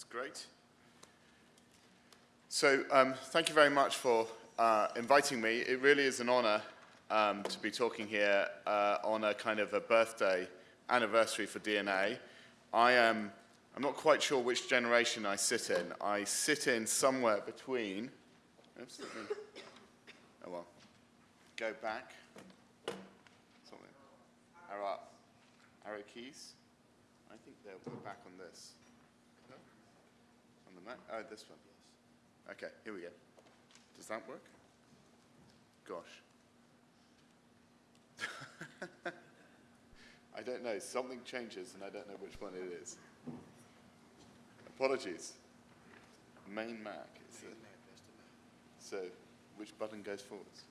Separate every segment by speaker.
Speaker 1: That's great. So um, thank you very much for uh, inviting me. It really is an honor um, to be talking here uh, on a kind of a birthday anniversary for DNA. I am, I'm not quite sure which generation I sit in. I sit in somewhere between, oops, oh well, go back, something, arrow arrow keys. I think they're back on this. Oh, this one. Yes. Okay, here we go. Does that work? Gosh. I don't know. Something changes and I don't know which one it is. Apologies. Main Mac. Is it? So, which button goes forwards?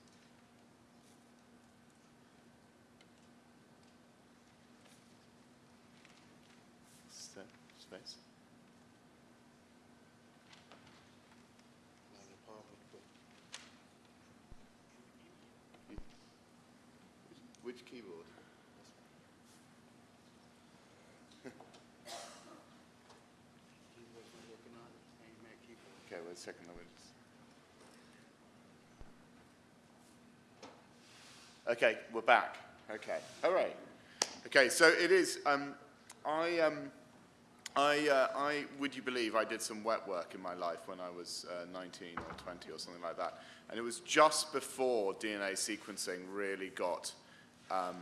Speaker 1: Second. Me. Okay, we're back. Okay, all right. Okay, so it is. Um, I, um, I, uh, I, would you believe, I did some wet work in my life when I was uh, 19 or 20 or something like that, and it was just before DNA sequencing really got um,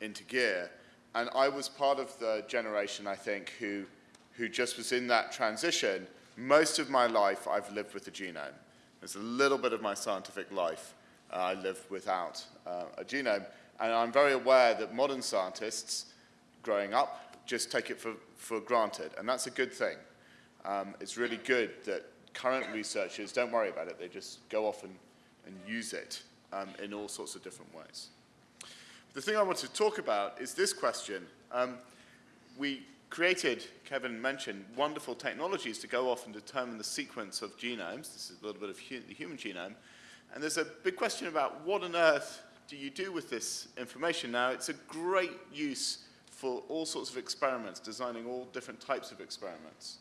Speaker 1: into gear. And I was part of the generation, I think, who, who just was in that transition. Most of my life, I've lived with the genome. There's a little bit of my scientific life uh, I lived without uh, a genome. And I'm very aware that modern scientists, growing up, just take it for, for granted. And that's a good thing. Um, it's really good that current researchers don't worry about it. They just go off and, and use it um, in all sorts of different ways. The thing I want to talk about is this question. Um, we created, Kevin mentioned, wonderful technologies to go off and determine the sequence of genomes. This is a little bit of hu the human genome. And there's a big question about what on earth do you do with this information now? It's a great use for all sorts of experiments, designing all different types of experiments.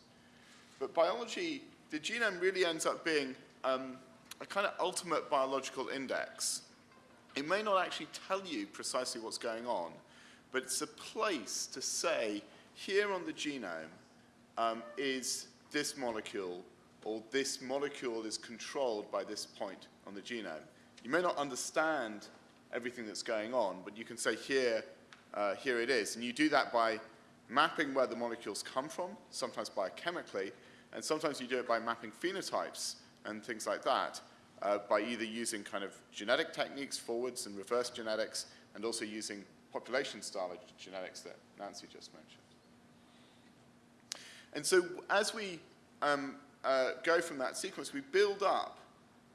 Speaker 1: But biology, the genome really ends up being um, a kind of ultimate biological index. It may not actually tell you precisely what's going on, but it's a place to say, here on the genome um, is this molecule, or this molecule is controlled by this point on the genome. You may not understand everything that's going on, but you can say here, uh, here it is. And you do that by mapping where the molecules come from, sometimes biochemically, and sometimes you do it by mapping phenotypes and things like that uh, by either using kind of genetic techniques, forwards and reverse genetics, and also using population-style genetics that Nancy just mentioned. And so as we um, uh, go from that sequence, we build up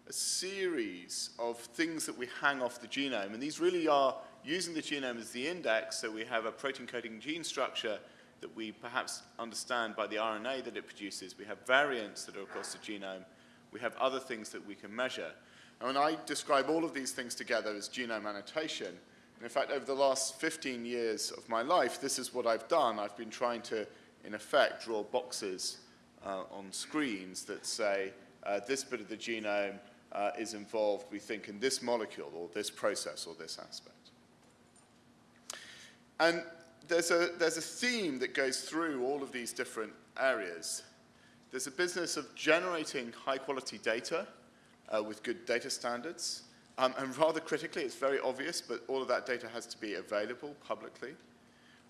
Speaker 1: a series of things that we hang off the genome. And these really are using the genome as the index, so we have a protein coding gene structure that we perhaps understand by the RNA that it produces. We have variants that are across the genome, we have other things that we can measure. And when I describe all of these things together as genome annotation, and in fact, over the last 15 years of my life, this is what I've done. I've been trying to, in effect, draw boxes uh, on screens that say, uh, this bit of the genome uh, is involved, we think, in this molecule or this process or this aspect. And there's a, there's a theme that goes through all of these different areas. There's a business of generating high-quality data uh, with good data standards. Um, and rather critically, it's very obvious, but all of that data has to be available publicly.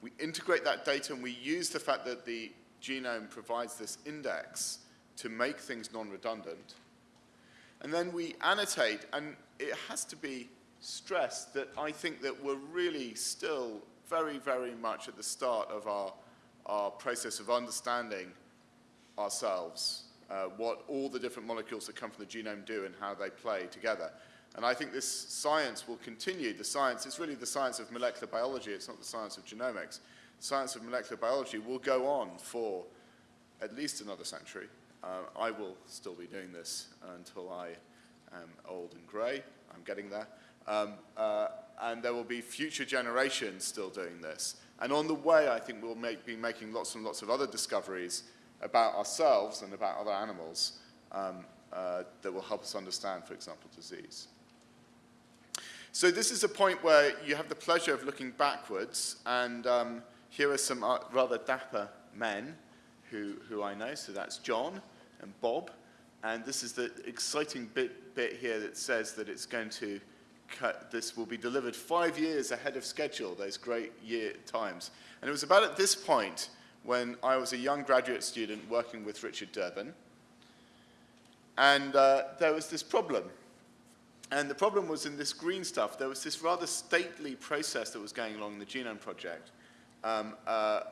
Speaker 1: We integrate that data and we use the fact that the genome provides this index to make things non-redundant. And then we annotate, and it has to be stressed that I think that we're really still very, very much at the start of our, our process of understanding ourselves, uh, what all the different molecules that come from the genome do and how they play together. And I think this science will continue. The science, it's really the science of molecular biology, it's not the science of genomics. The science of molecular biology will go on for at least another century. Uh, I will still be doing this until I am old and grey. I'm getting there. Um, uh, and there will be future generations still doing this. And on the way, I think we'll make, be making lots and lots of other discoveries about ourselves and about other animals um, uh, that will help us understand, for example, disease. So this is a point where you have the pleasure of looking backwards, and um, here are some uh, rather dapper men who, who I know. So that's John and Bob, and this is the exciting bit, bit here that says that it's going to cut, this will be delivered five years ahead of schedule, those great year times. And it was about at this point when I was a young graduate student working with Richard Durbin, and uh, there was this problem. And the problem was in this green stuff, there was this rather stately process that was going along in the Genome Project um, uh,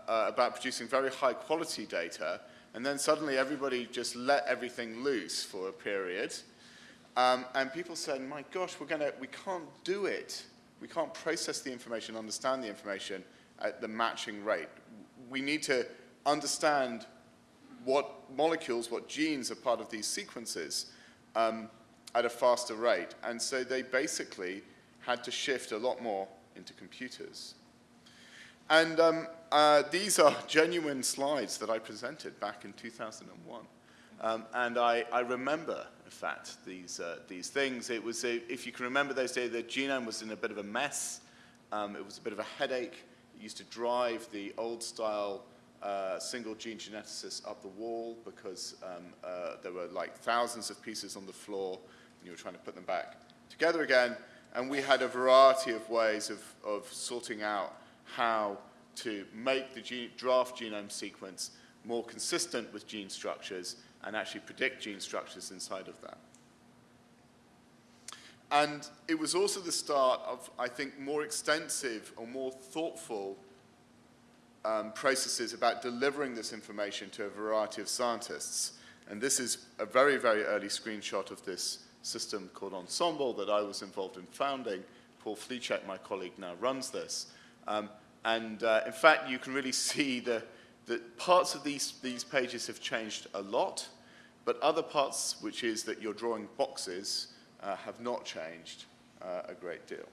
Speaker 1: uh, about producing very high quality data, and then suddenly everybody just let everything loose for a period. Um, and people said, my gosh, we're gonna, we can't do it. We can't process the information, understand the information at the matching rate. We need to understand what molecules, what genes are part of these sequences um, at a faster rate. And so they basically had to shift a lot more into computers. And um, uh, these are genuine slides that I presented back in 2001. Um, and I, I, remember, in fact, these, uh, these things. It was, a, if you can remember those days, the genome was in a bit of a mess. Um, it was a bit of a headache. It used to drive the old-style uh, single gene geneticists up the wall because um, uh, there were like thousands of pieces on the floor you were trying to put them back together again. And we had a variety of ways of, of sorting out how to make the gene, draft genome sequence more consistent with gene structures and actually predict gene structures inside of that. And it was also the start of, I think, more extensive or more thoughtful um, processes about delivering this information to a variety of scientists. And this is a very, very early screenshot of this system called Ensembl that I was involved in founding. Paul Flicek, my colleague, now runs this. Um, and uh, in fact, you can really see the, the parts of these, these pages have changed a lot, but other parts, which is that you're drawing boxes, uh, have not changed uh, a great deal.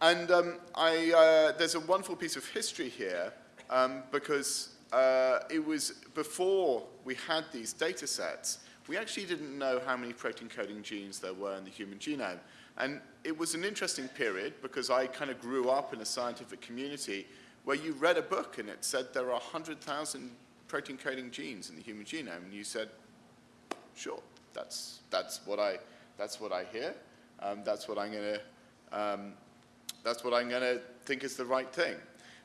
Speaker 1: And um, I, uh, there's a wonderful piece of history here um, because uh, it was before we had these data sets, we actually didn't know how many protein coding genes there were in the human genome. And it was an interesting period because I kind of grew up in a scientific community where you read a book and it said there are 100,000 protein coding genes in the human genome. And you said, sure, that's, that's, what, I, that's what I hear. Um, that's what I'm going to um, that's what I'm going to think is the right thing.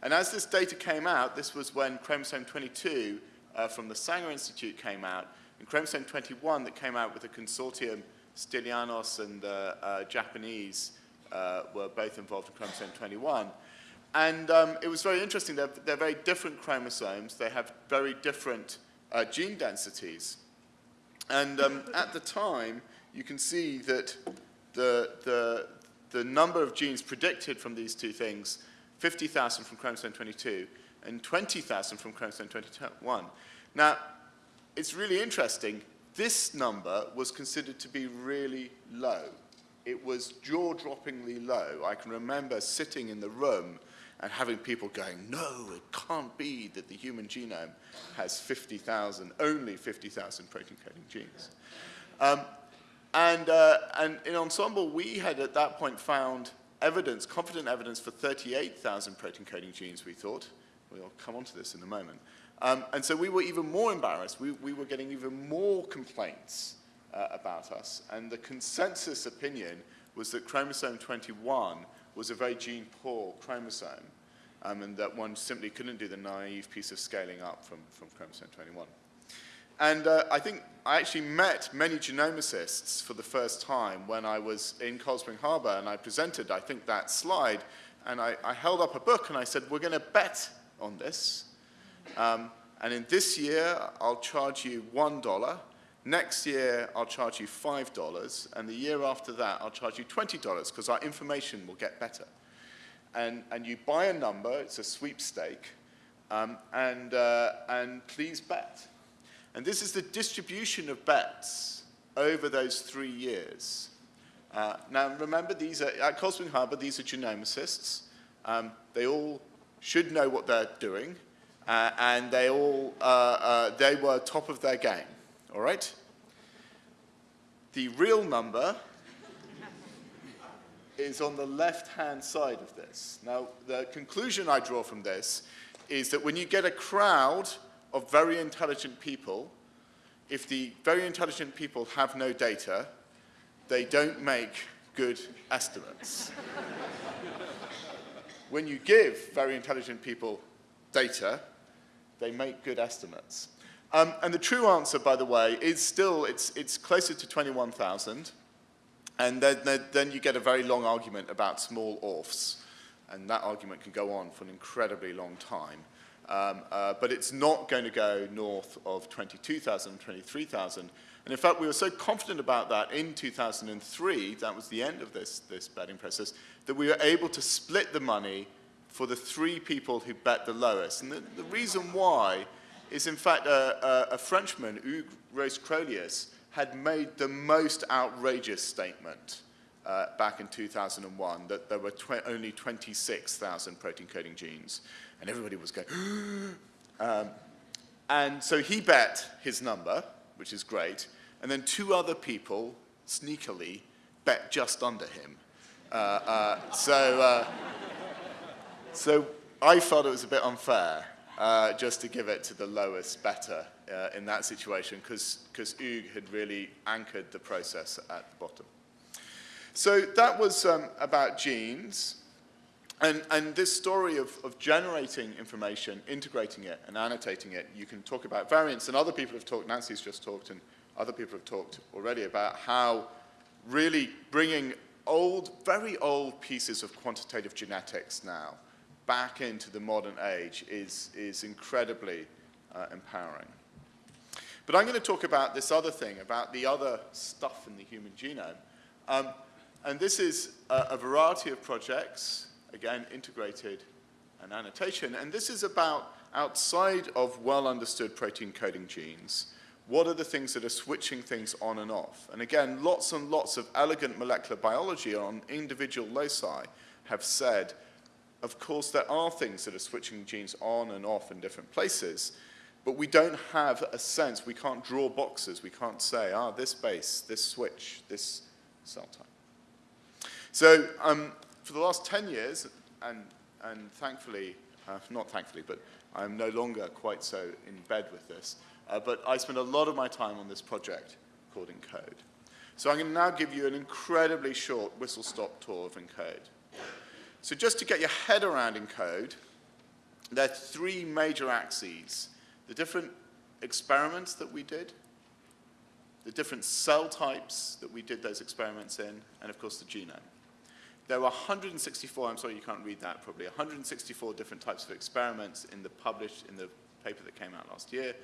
Speaker 1: And as this data came out, this was when chromosome 22 uh, from the Sanger Institute came out, and chromosome 21 that came out with a consortium, Stylianos and the uh, uh, Japanese uh, were both involved in chromosome 21. And um, it was very interesting. They're, they're, very different chromosomes. They have very different uh, gene densities. And um, at the time, you can see that the, the, the number of genes predicted from these two things, 50,000 from chromosome 22 and 20,000 from chromosome 21. Now, it's really interesting. This number was considered to be really low. It was jaw-droppingly low. I can remember sitting in the room and having people going, no, it can't be that the human genome has 50,000, only 50,000 protein coding genes. Um, and, uh, and in Ensembl, we had at that point found evidence, confident evidence for 38,000 protein coding genes, we thought. We'll come on to this in a moment. Um, and so we were even more embarrassed. We, we were getting even more complaints uh, about us. And the consensus opinion was that chromosome 21 was a very gene-poor chromosome, um, and that one simply couldn't do the naive piece of scaling up from, from chromosome 21. And uh, I think I actually met many genomicists for the first time when I was in Cold Spring Harbor and I presented, I think, that slide. And I, I held up a book and I said, we're going to bet on this. Um, and in this year, I'll charge you $1. Next year, I'll charge you $5. And the year after that, I'll charge you $20 because our information will get better. And, and you buy a number, it's a sweepstake, um, and, uh, and please bet. And this is the distribution of bets over those three years. Uh, now, remember, these are, at Cold Spring Harbor, these are genomicists. Um, they all should know what they're doing. Uh, and they all, uh, uh, they were top of their game, all right? The real number is on the left-hand side of this. Now, the conclusion I draw from this is that when you get a crowd of very intelligent people, if the very intelligent people have no data, they don't make good estimates. when you give very intelligent people data, they make good estimates. Um, and the true answer, by the way, is still, it's, it's closer to 21,000. And then, then, you get a very long argument about small ORFs. And that argument can go on for an incredibly long time. Um, uh, but it's not going to go north of 22,000, 23,000. And in fact, we were so confident about that in 2003, that was the end of this, this betting process, that we were able to split the money for the three people who bet the lowest. And the, the reason why is, in fact, a, a, a Frenchman, Hugues Roest Crollius, had made the most outrageous statement uh, back in 2001 that there were tw only 26,000 protein coding genes. And everybody was going, um, and so he bet his number, which is great, and then two other people sneakily bet just under him. Uh, uh, so, uh, so I felt it was a bit unfair uh, just to give it to the lowest bettor uh, in that situation because Hugues had really anchored the process at the bottom. So that was um, about genes. And, and this story of, of generating information, integrating it, and annotating it, you can talk about variants, and other people have talked, Nancy's just talked, and other people have talked already about how really bringing old, very old pieces of quantitative genetics now back into the modern age is, is incredibly uh, empowering. But I'm going to talk about this other thing, about the other stuff in the human genome. Um, and this is a, a, variety of projects, again, integrated and annotation. And this is about outside of well-understood protein coding genes, what are the things that are switching things on and off? And again, lots and lots of elegant molecular biology on individual loci have said of course, there are things that are switching genes on and off in different places, but we don't have a sense, we can't draw boxes, we can't say, ah, this base, this switch, this cell type. So um, for the last 10 years, and, and thankfully, uh, not thankfully, but I'm no longer quite so in bed with this, uh, but I spent a lot of my time on this project called ENCODE. So I'm going to now give you an incredibly short whistle-stop tour of ENCODE. So just to get your head around ENCODE, there are three major axes. The different experiments that we did, the different cell types that we did those experiments in, and of course the genome. There are 164, I'm sorry you can't read that probably, 164 different types of experiments in the published, in the paper that came out last year,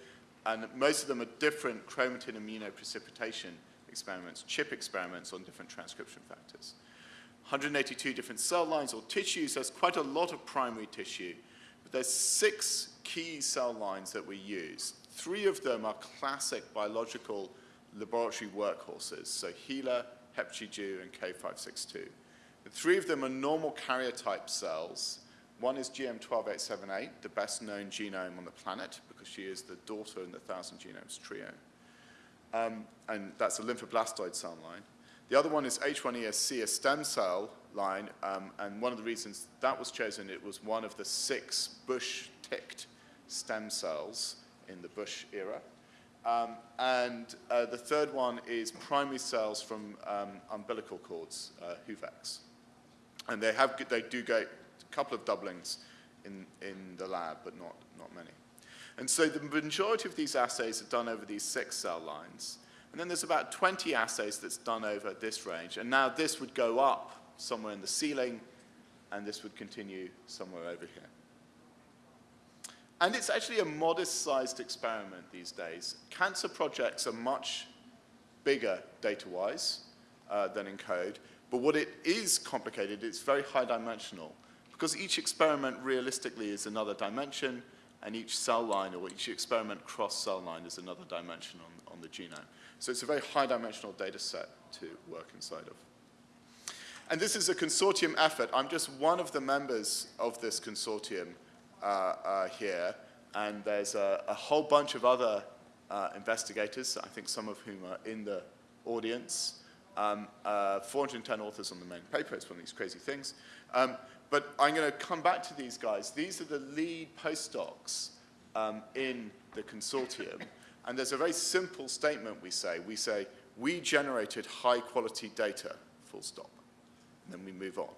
Speaker 1: and most of them are different chromatin immunoprecipitation experiments, chip experiments on different transcription factors. 182 different cell lines or tissues. There's quite a lot of primary tissue. But there's six key cell lines that we use. Three of them are classic biological laboratory workhorses, so HeLa, HepG2, and K562. The three of them are normal karyotype cells. One is GM12878, the best known genome on the planet, because she is the daughter in the Thousand Genomes Trio. Um, and that's a lymphoblastoid cell line. The other one is H1ESC, a stem cell line, um, and one of the reasons that was chosen, it was one of the six Bush-ticked stem cells in the Bush era. Um, and uh, the third one is primary cells from um, umbilical cords, uh, HUVECs. And they, have, they do get a couple of doublings in, in the lab, but not, not many. And so the majority of these assays are done over these six cell lines. And then there's about 20 assays that's done over this range. And now this would go up somewhere in the ceiling, and this would continue somewhere over here. And it's actually a modest-sized experiment these days. Cancer projects are much bigger data-wise uh, than ENCODE, but what it is complicated, it's very high-dimensional, because each experiment realistically is another dimension, and each cell line or each experiment cross-cell line is another dimension on, on the genome. So it's a very high-dimensional data set to work inside of. And this is a consortium effort. I'm just one of the members of this consortium uh, uh, here. and there's a, a, whole bunch of other uh, investigators, I think some of whom are in the audience. Um, uh, 410 authors on the main paper, it's one of these crazy things. Um, but I'm going to come back to these guys. These are the lead postdocs um, in the consortium. And there's a very simple statement we say. We say, we generated high quality data, full stop. And then we move on.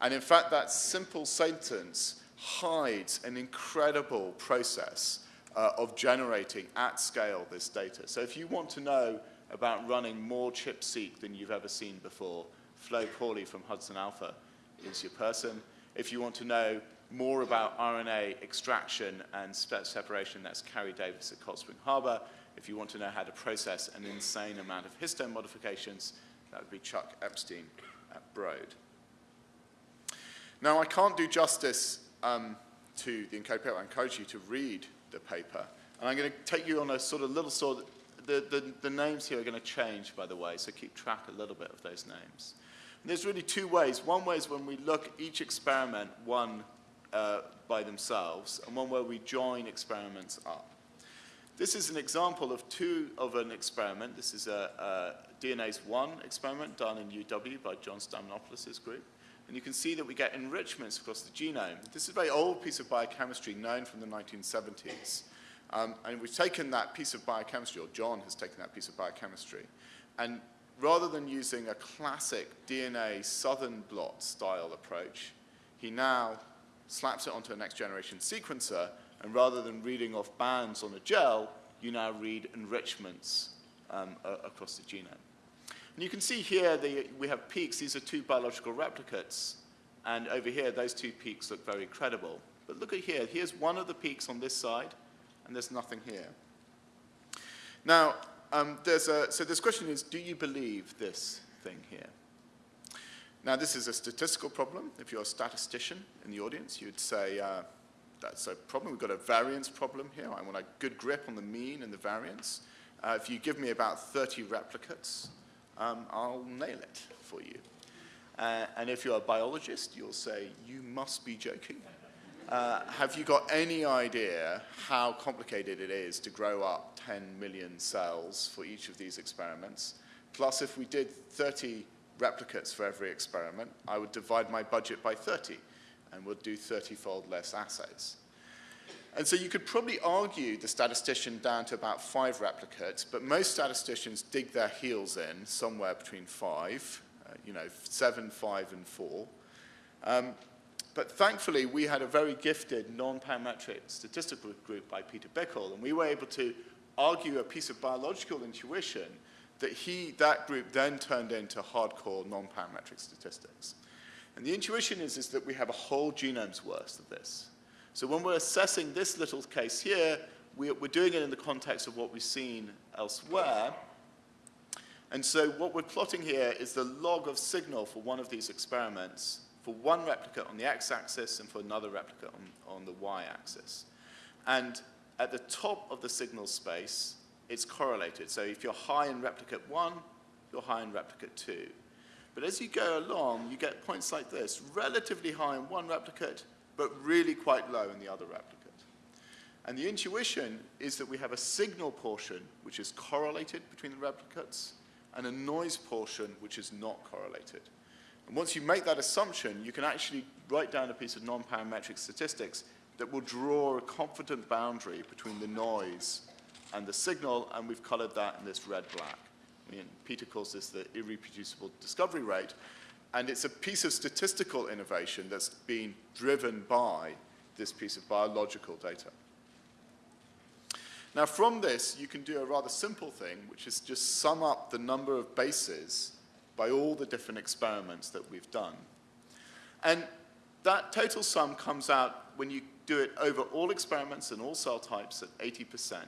Speaker 1: And in fact, that simple sentence hides an incredible process uh, of generating at scale this data. So if you want to know about running more ChIP-seq than you've ever seen before, Flo Pauli from Hudson Alpha is your person. If you want to know more about RNA extraction and separation, that's Carrie Davis at Cold Spring Harbor. If you want to know how to process an insane amount of histone modifications, that would be Chuck Epstein at Broad. Now, I can't do justice um, to the encoded paper. I encourage you to read the paper. And I'm going to take you on a sort of little sort of, the, the, the names here are going to change, by the way, so keep track a little bit of those names. And there's really two ways. One way is when we look at each experiment one uh, by themselves, and one where we join experiments up. This is an example of two of an experiment. This is a, a DNase 1 experiment done in UW by John Stamatoyannopoulos's group. And you can see that we get enrichments across the genome. This is a very old piece of biochemistry known from the 1970s. Um, and we've taken that piece of biochemistry, or John has taken that piece of biochemistry, and rather than using a classic DNA southern blot style approach, he now slaps it onto a next generation sequencer, and rather than reading off bands on a gel, you now read enrichments um, across the genome. And you can see here the, we have peaks. These are two biological replicates. And over here, those two peaks look very credible. But look at here. Here's one of the peaks on this side, and there's nothing here. Now, um, there's a, so this question is, do you believe this thing here? Now, this is a statistical problem. If you're a statistician in the audience, you'd say, uh, that's a problem. We've got a variance problem here. I want a good grip on the mean and the variance. Uh, if you give me about 30 replicates, um, I'll nail it for you. Uh, and if you're a biologist, you'll say, you must be joking. Uh, have you got any idea how complicated it is to grow up 10 million cells for each of these experiments? Plus, if we did 30 replicates for every experiment, I would divide my budget by 30 and would do 30-fold less assays. And so you could probably argue the statistician down to about five replicates, but most statisticians dig their heels in somewhere between five, uh, you know, seven, five, and four. Um, but thankfully, we had a very gifted non-parametric statistical group by Peter Bickel, and we were able to argue a piece of biological intuition that he, that group then turned into hardcore non-parametric statistics. And the intuition is, is that we have a whole genome's worth of this. So when we're assessing this little case here, we're doing it in the context of what we've seen elsewhere. And so what we're plotting here is the log of signal for one of these experiments for one replicate on the x-axis and for another replicate on, on the y-axis. And at the top of the signal space, it's correlated. So if you're high in replicate 1, you're high in replicate 2. But as you go along, you get points like this, relatively high in one replicate, but really quite low in the other replicate. And the intuition is that we have a signal portion which is correlated between the replicates and a noise portion which is not correlated. And once you make that assumption, you can actually write down a piece of non-parametric statistics that will draw a confident boundary between the noise and the signal, and we've colored that in this red-black. I mean, Peter calls this the irreproducible discovery rate, and it's a piece of statistical innovation that's been driven by this piece of biological data. Now from this, you can do a rather simple thing, which is just sum up the number of bases by all the different experiments that we've done. And that total sum comes out when you do it over all experiments and all cell types at 80%.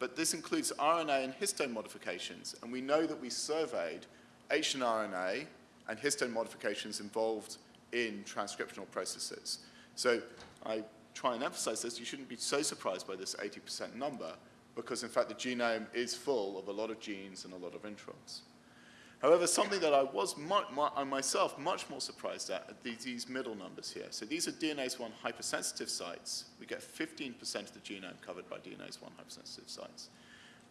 Speaker 1: But this includes RNA and histone modifications, and we know that we surveyed H and RNA and histone modifications involved in transcriptional processes. So I try and emphasize this, you shouldn't be so surprised by this 80% number, because in fact the genome is full of a lot of genes and a lot of introns. However, something that I was mu mu myself much more surprised at are these, middle numbers here. So these are DNase 1 hypersensitive sites. We get 15% of the genome covered by DNase 1 hypersensitive sites.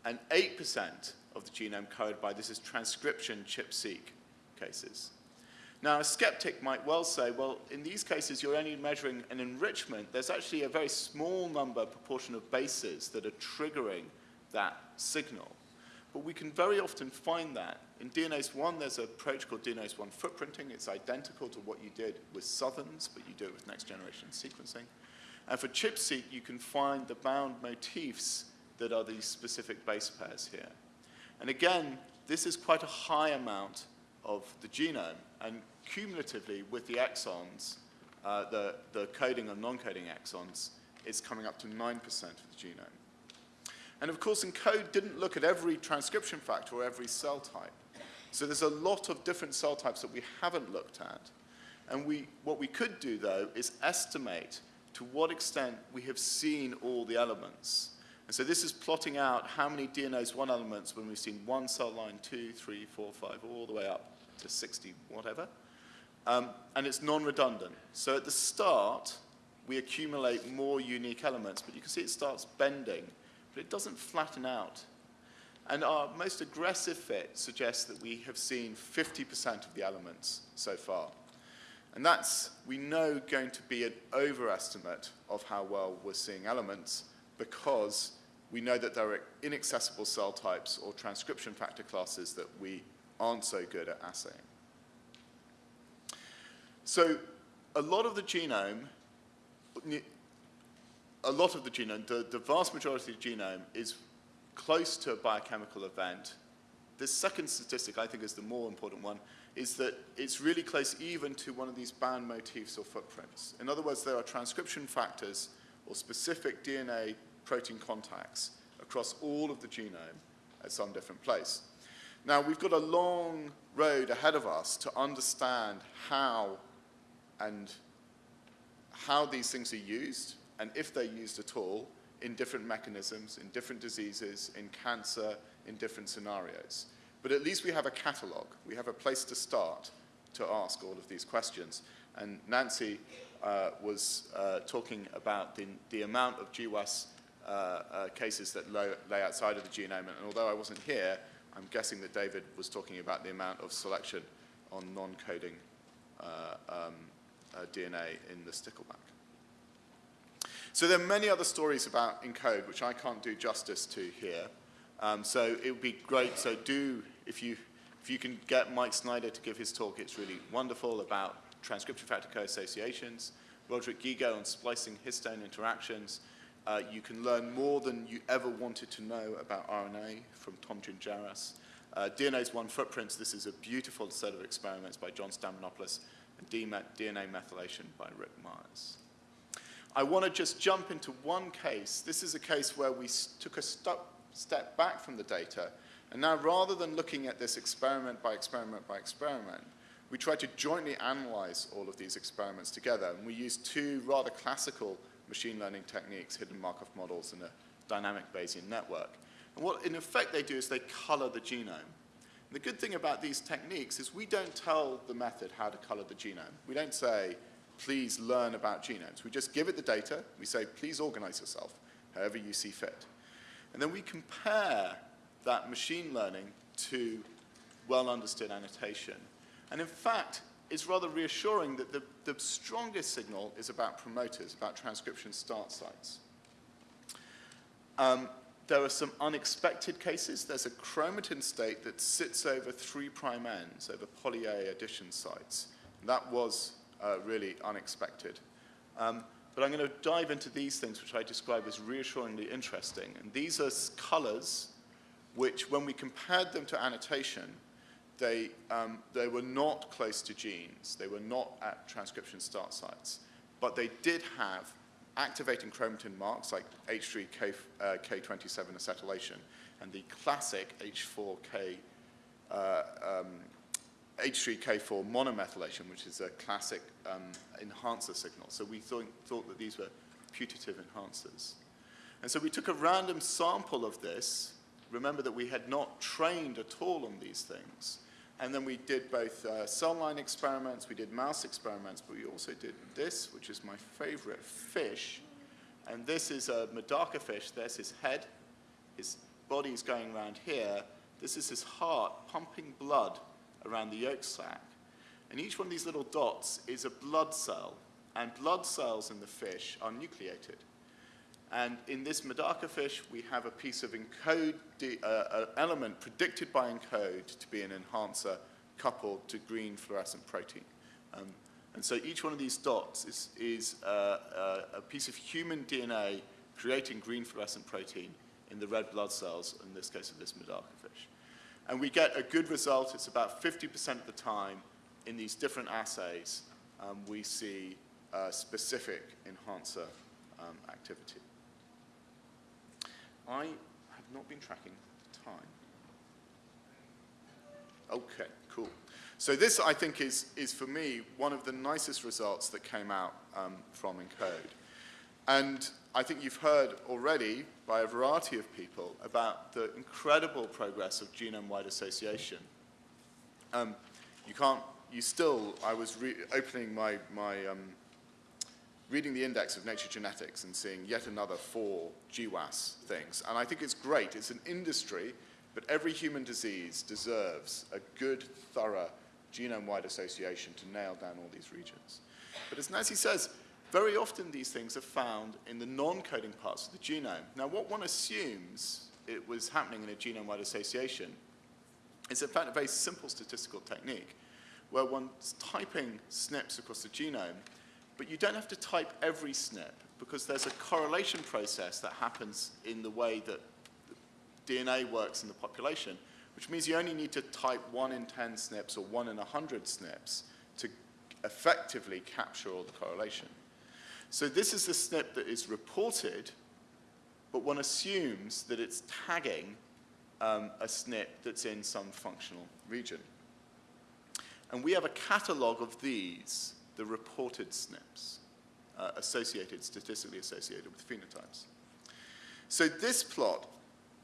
Speaker 1: And 8% of the genome covered by this is transcription ChIP-seq cases. Now, a skeptic might well say, well, in these cases, you're only measuring an enrichment. There's actually a very small number, proportion of bases that are triggering that signal. But we can very often find that. In DNase 1, there's an approach called DNase 1 footprinting. It's identical to what you did with Southerns, but you do it with next-generation sequencing. And for ChIP-seq, you can find the bound motifs that are these specific base pairs here. And again, this is quite a high amount of the genome, and cumulatively with the exons, uh, the, the coding and non-coding exons, it's coming up to 9% of the genome. And of course, ENCODE didn't look at every transcription factor or every cell type. So there's a lot of different cell types that we haven't looked at. And we, what we could do, though, is estimate to what extent we have seen all the elements. And so this is plotting out how many DNase 1 elements when we've seen one cell line, two, three, four, five, all the way up to 60, whatever. Um, and it's non-redundant. So at the start, we accumulate more unique elements, but you can see it starts bending but it doesn't flatten out. And our most aggressive fit suggests that we have seen 50% of the elements so far. And that's, we know, going to be an overestimate of how well we're seeing elements because we know that there are inaccessible cell types or transcription factor classes that we aren't so good at assaying. So a lot of the genome a lot of the genome, the, the vast majority of the genome is close to a biochemical event. The second statistic, I think, is the more important one, is that it's really close even to one of these band motifs or footprints. In other words, there are transcription factors or specific DNA protein contacts across all of the genome at some different place. Now, we've got a long road ahead of us to understand how and how these things are used and if they're used at all, in different mechanisms, in different diseases, in cancer, in different scenarios. But at least we have a catalog. We have a place to start to ask all of these questions. And Nancy uh, was uh, talking about the, the, amount of GWAS uh, uh, cases that lay, lay, outside of the genome. And although I wasn't here, I'm guessing that David was talking about the amount of selection on non-coding uh, um, uh, DNA in the stickleback. So there are many other stories about ENCODE, which I can't do justice to here. Um, so it would be great, so do, if you, if you can get Mike Snyder to give his talk, it's really wonderful about transcription factor co-associations, Roderic Guigó on splicing histone interactions. Uh, you can learn more than you ever wanted to know about RNA from Tom Gingeras. Uh, DNase 1 footprints, this is a beautiful set of experiments by John Stamatoyannopoulos, and DNA methylation by Rick Myers. I want to just jump into one case. This is a case where we took a step back from the data, and now rather than looking at this experiment by experiment by experiment, we tried to jointly analyze all of these experiments together, and we used two rather classical machine learning techniques, hidden Markov models and a dynamic Bayesian network. And what in effect they do is they color the genome. And the good thing about these techniques is we don't tell the method how to color the genome. We don't say, please learn about genomes. We just give it the data. We say, please organize yourself however you see fit. And then we compare that machine learning to well-understood annotation. And in fact, it's rather reassuring that the, the strongest signal is about promoters, about transcription start sites. Um, there are some unexpected cases. There's a chromatin state that sits over three prime ends, over poly A addition sites. That was uh, really unexpected. Um, but I'm going to dive into these things, which I describe as reassuringly interesting. And these are colors which, when we compared them to annotation, they, um, they were not close to genes. They were not at transcription start sites. But they did have activating chromatin marks like H3K, uh, K27 acetylation and the classic H4K uh, um, H3K4 monomethylation, which is a classic um, enhancer signal. So we thought, thought that these were putative enhancers. And so we took a random sample of this. Remember that we had not trained at all on these things. And then we did both uh, cell line experiments, we did mouse experiments, but we also did this, which is my favorite fish. And this is a Medaka fish. There's his head. His body's going around here. This is his heart pumping blood around the yolk sac. And each one of these little dots is a blood cell. And blood cells in the fish are nucleated. And in this Medaka fish, we have a piece of encode, uh, element predicted by ENCODE to be an enhancer coupled to green fluorescent protein. Um, and so each one of these dots is, is uh, uh, a piece of human DNA creating green fluorescent protein in the red blood cells, in this case of this Medaka fish. And we get a good result. It's about 50% of the time in these different assays, um, we see specific enhancer um, activity. I have not been tracking the time. Okay, cool. So this, I think, is, is for me one of the nicest results that came out um, from ENCODE. And I think you've heard already by a variety of people about the incredible progress of genome-wide association. Um, you can't, you still, I was opening my, my um, reading the index of Nature Genetics and seeing yet another four GWAS things. And I think it's great. It's an industry, but every human disease deserves a good, thorough genome-wide association to nail down all these regions. But as Nancy says, very often these things are found in the non-coding parts of the genome. Now, what one assumes it was happening in a genome-wide association is in fact a very simple statistical technique where one's typing SNPs across the genome but you don't have to type every SNP because there's a correlation process that happens in the way that DNA works in the population, which means you only need to type 1 in 10 SNPs or 1 in 100 SNPs to effectively capture all the correlation. So this is the SNP that is reported, but one assumes that it's tagging um, a SNP that's in some functional region. And we have a catalog of these the reported SNPs uh, associated, statistically associated with phenotypes. So this plot,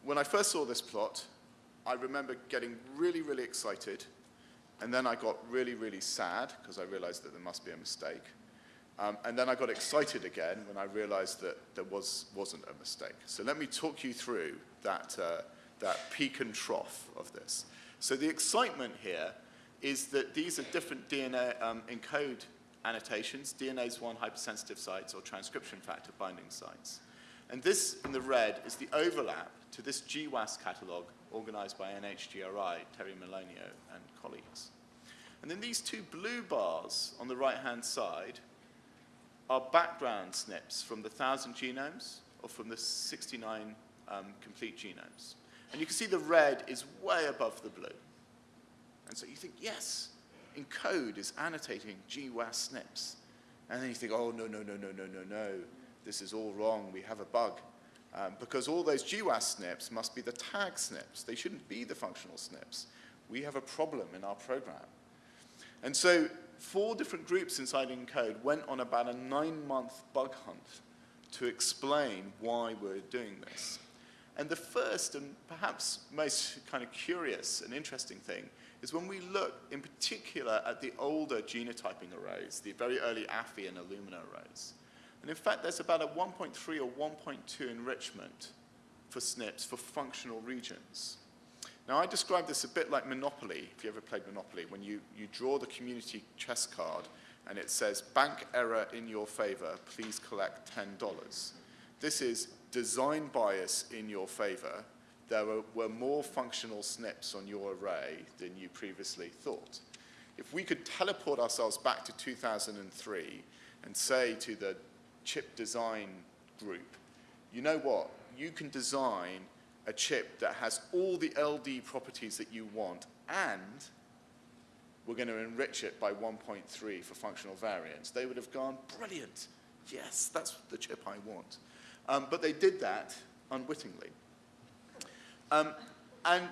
Speaker 1: when I first saw this plot, I remember getting really, really excited, and then I got really, really sad because I realized that there must be a mistake. Um, and then I got excited again when I realized that there was, wasn't a mistake. So let me talk you through that, uh, that peak and trough of this. So the excitement here is that these are different DNA um, encode annotations, DNase 1 hypersensitive sites or transcription factor binding sites. And this, in the red, is the overlap to this GWAS catalog organized by NHGRI, Teri Manolio and colleagues. And then these two blue bars on the right-hand side are background SNPs from the 1,000 genomes or from the 69 um, complete genomes. And you can see the red is way above the blue. And so you think, yes, ENCODE is annotating GWAS SNPs. And then you think, oh, no, no, no, no, no, no, no. This is all wrong. We have a bug. Um, because all those GWAS SNPs must be the tag SNPs. They shouldn't be the functional SNPs. We have a problem in our program. And so four different groups inside ENCODE went on about a nine-month bug hunt to explain why we're doing this. And the first and perhaps most kind of curious and interesting thing is when we look in particular at the older genotyping arrays, the very early Affy and Illumina arrays. And in fact, there's about a 1.3 or 1.2 enrichment for SNPs for functional regions. Now, I describe this a bit like Monopoly, if you ever played Monopoly, when you, you draw the community chess card and it says, bank error in your favor, please collect $10. This is design bias in your favor, there were, were more functional SNPs on your array than you previously thought. If we could teleport ourselves back to 2003 and say to the chip design group, you know what, you can design a chip that has all the LD properties that you want and we're going to enrich it by 1.3 for functional variance. They would have gone, brilliant, yes, that's the chip I want. Um, but they did that unwittingly. Um, and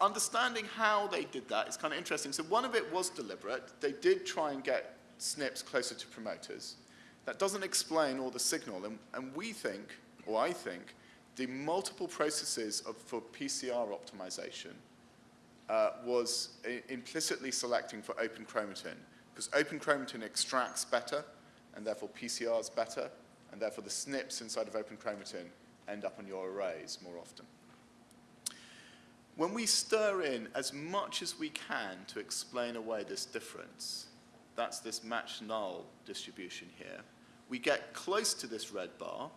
Speaker 1: understanding how they did that is kind of interesting. So one of it was deliberate. They did try and get SNPs closer to promoters. That doesn't explain all the signal. And, and we think, or I think, the multiple processes of, for PCR optimization uh, was implicitly selecting for open chromatin, because open chromatin extracts better, and therefore PCR is better, and therefore the SNPs inside of open chromatin end up on your arrays more often. When we stir in as much as we can to explain away this difference, that's this match null distribution here, we get close to this red bar.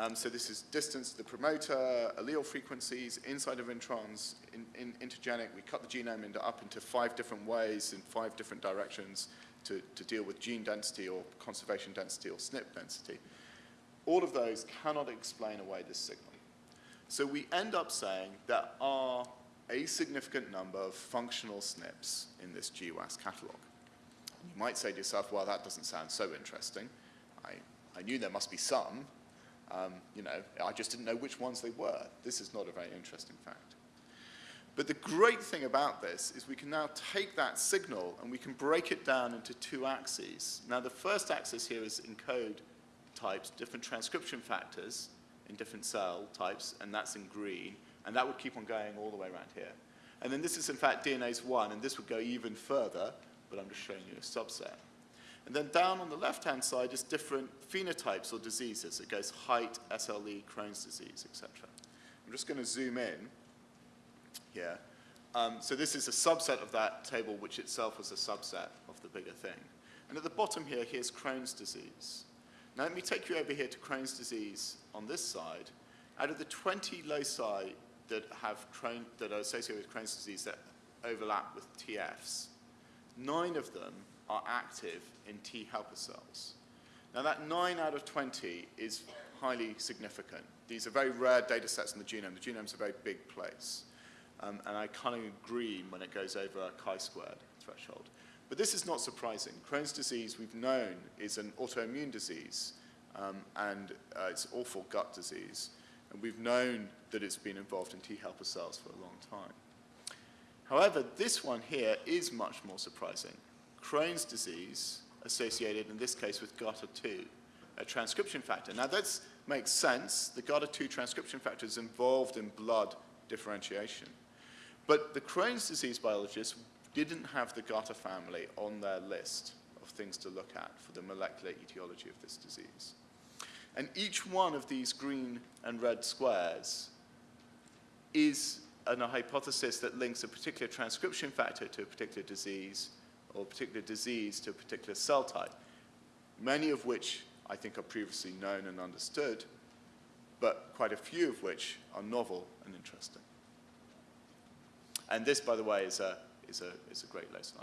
Speaker 1: Um, so this is distance to the promoter, allele frequencies, inside of introns, in, in, intergenic. We cut the genome into, up into five different ways in five different directions to, to deal with gene density or conservation density or SNP density. All of those cannot explain away this signal. So we end up saying there are a significant number of functional SNPs in this GWAS catalog. You might say to yourself, well, that doesn't sound so interesting. I, I knew there must be some. Um, you know, I just didn't know which ones they were. This is not a very interesting fact. But the great thing about this is we can now take that signal and we can break it down into two axes. Now, the first axis here is ENCODE types, different transcription factors in different cell types, and that's in green. And that would keep on going all the way around here. And then this is, in fact, DNase 1, and this would go even further, but I'm just showing you a subset. And then down on the left-hand side is different phenotypes or diseases. It goes height, SLE, Crohn's disease, etc. I'm just going to zoom in here. Um, so this is a subset of that table, which itself was a subset of the bigger thing. And at the bottom here, here's Crohn's disease. Now let me take you over here to Crohn's disease on this side. Out of the 20 loci that, have Crohn, that are associated with Crohn's disease that overlap with TFs, nine of them are active in T helper cells. Now that 9 out of 20 is highly significant. These are very rare data sets in the genome. The genome's a very big place. Um, and I kind of agree when it goes over a chi-squared threshold. But this is not surprising. Crohn's disease, we've known, is an autoimmune disease, um, and uh, it's awful gut disease. And we've known that it's been involved in T helper cells for a long time. However, this one here is much more surprising. Crohn's disease associated, in this case, with GATA2, a transcription factor. Now, that makes sense. The GATA2 transcription factor is involved in blood differentiation. But the Crohn's disease biologists didn't have the GATA family on their list of things to look at for the molecular etiology of this disease. And each one of these green and red squares is an, a hypothesis that links a particular transcription factor to a particular disease or particular disease to a particular cell type, many of which I think are previously known and understood, but quite a few of which are novel and interesting. And this, by the way, is a, is a, is a great loci,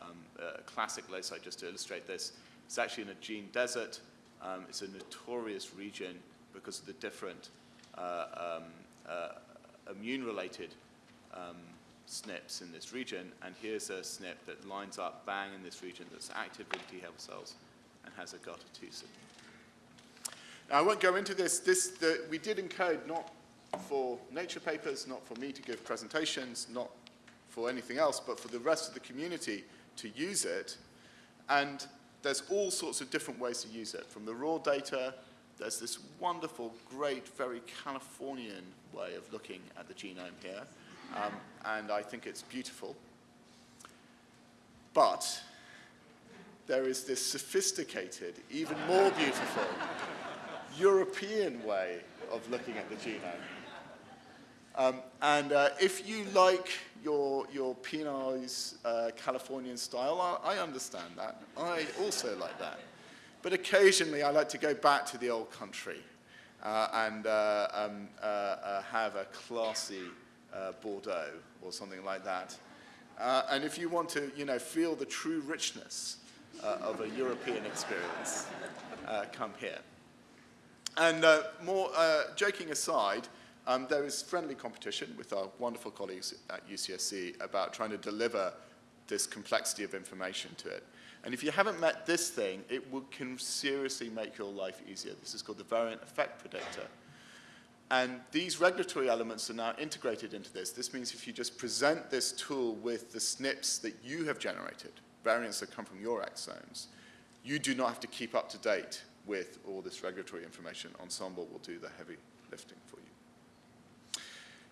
Speaker 1: um, a classic loci just to illustrate this. It's actually in a gene desert. Um, it's a notorious region because of the different uh, um, uh, immune-related um, SNPs in this region, and here's a SNP that lines up bang in this region that's active in T helper cells and has a GATA2 signal. Now, I won't go into this. this the, we did ENCODE not for Nature papers, not for me to give presentations, not for anything else, but for the rest of the community to use it. And there's all sorts of different ways to use it. From the raw data, there's this wonderful, great, very Californian way of looking at the genome here. Um, and I think it's beautiful. But there is this sophisticated, even more beautiful, European way of looking at the genome. Um, and uh, if you like your, your Pinot's uh, Californian style, I, I, understand that. I also like that. But occasionally I like to go back to the old country uh, and uh, um, uh, uh, have a classy Uh, Bordeaux or something like that. Uh, and if you want to, you know, feel the true richness uh, of a European experience, come here. And more joking aside, um, there is friendly competition with our wonderful colleagues at UCSC about trying to deliver this complexity of information to it. And if you haven't met this thing, it will, can seriously make your life easier. This is called the variant effect predictor. And these regulatory elements are now integrated into this. This means if you just present this tool with the SNPs that you have generated, variants that come from your exomes, you do not have to keep up to date with all this regulatory information. Ensembl will do the heavy lifting for you.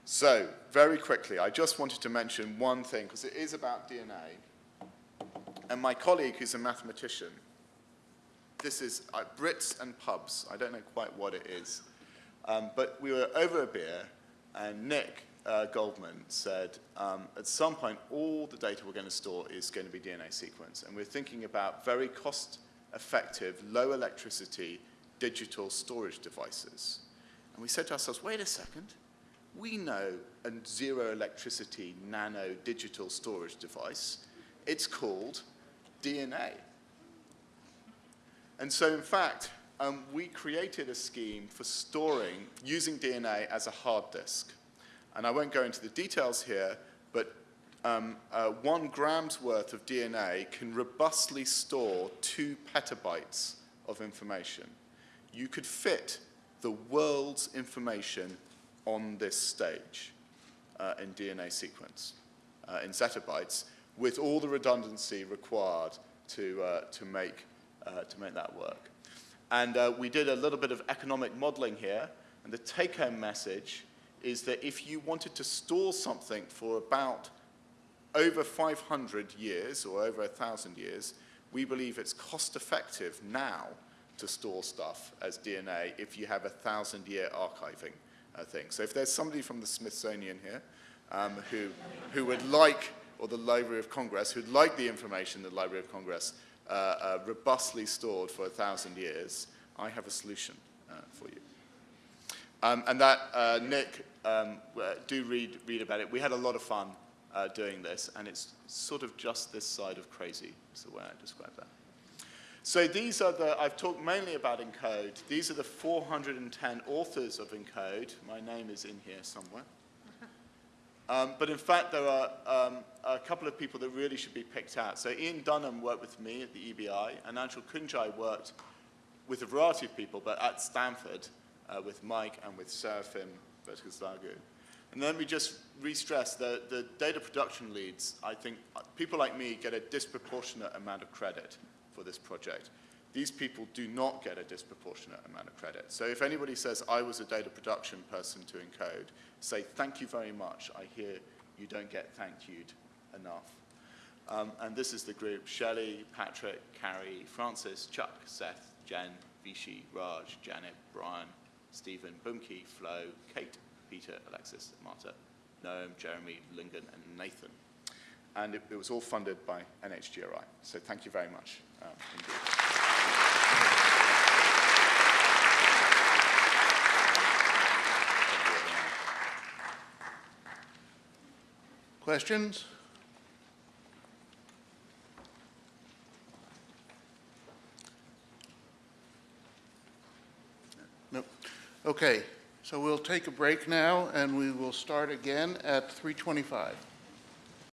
Speaker 1: So, very quickly, I just wanted to mention one thing, because it is about DNA. And my colleague, who's a mathematician, this is uh, Brits and pubs. I don't know quite what it is. Um, but we were over a beer, and Nick uh, Goldman said, um, at some point, all the data we're going to store is going to be DNA sequence. And we're thinking about very cost-effective, low electricity, digital storage devices. And we said to ourselves, wait a second, we know a zero electricity nano digital storage device. It's called DNA. And so in fact, um, we created a scheme for storing, using DNA as a hard disk. And I won't go into the details here, but um, uh, one gram's worth of DNA can robustly store two petabytes of information. You could fit the world's information on this stage uh, in DNA sequence, uh, in zettabytes, with all the redundancy required to, uh, to, make, uh, to make that work. And uh, we did a little bit of economic modeling here, and the take-home message is that if you wanted to store something for about over 500 years or over 1,000 years, we believe it's cost-effective now to store stuff as DNA if you have a 1,000-year archiving uh, thing. So if there's somebody from the Smithsonian here um, who, who would like, or the Library of Congress, who'd like the information in the Library of Congress uh, uh, robustly stored for a 1,000 years, I have a solution uh, for you. Um, and that, uh, Nick, um, do read, read about it. We had a lot of fun uh, doing this, and it's sort of just this side of crazy, is the way I describe that. So these are the, I've talked mainly about ENCODE. These are the 410 authors of ENCODE. My name is in here somewhere. Um, but in fact, there are um, a couple of people that really should be picked out. So Ian Dunham worked with me at the EBI, and Anshul Kundaje worked with a variety of people, but at Stanford, uh, with Mike and with Serafim Batzoglou. And let me just re-stress the, the data production leads, I think uh, people like me get a disproportionate amount of credit for this project. These people do not get a disproportionate amount of credit. So if anybody says, I was a data production person to ENCODE, say, thank you very much. I hear you don't get thank you'd enough. Um, and this is the group, Shelley, Patrick, Carrie, Francis, Chuck, Seth, Jen, Vichy, Raj, Janet, Brian, Stephen, Bumke, Flo, Kate, Peter, Alexis, Marta, Noam, Jeremy, Lingen, and Nathan. And it, it, was all funded by NHGRI. So thank you very much um,
Speaker 2: Questions? Okay, so we'll take a break now and we will start again at 325.